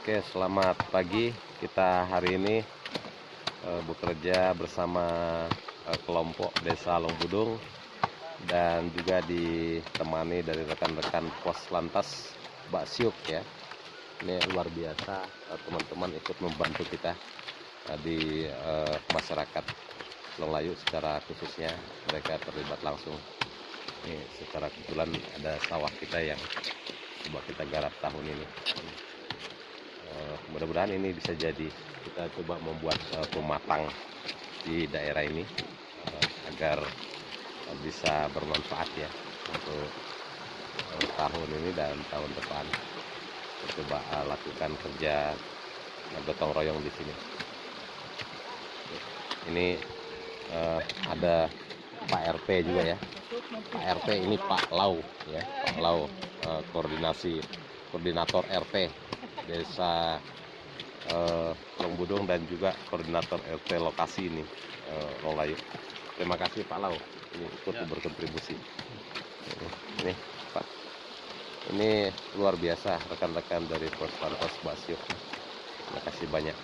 Oke, selamat pagi. Kita hari ini eh, bekerja bersama eh, kelompok Desa Longbudung dan juga ditemani dari rekan-rekan Pos Lantas Mbak Siuk ya. Ini luar biasa eh, teman-teman ikut membantu kita eh, di eh, masyarakat Longlayu secara khususnya mereka terlibat langsung. Ini secara kebetulan ada sawah kita yang coba kita garap tahun ini. Eh, mudah-mudahan ini bisa jadi kita coba membuat eh, pematang di daerah ini eh, agar eh, bisa bermanfaat ya untuk eh, tahun ini dan tahun depan. Kita coba eh, lakukan kerja gotong royong di sini. Ini eh, ada Pak RT juga ya. Pak RT ini Pak Lau ya Pak Lau eh, koordinasi koordinator RT desa eh, Longbudung dan juga koordinator RT lokasi ini eh, Longlayu. Terima kasih Pak Lau ini ikut Ya. berkontribusi. Ini Pak, ini luar biasa rekan-rekan dari Pos Lantas Basio. Terima kasih banyak.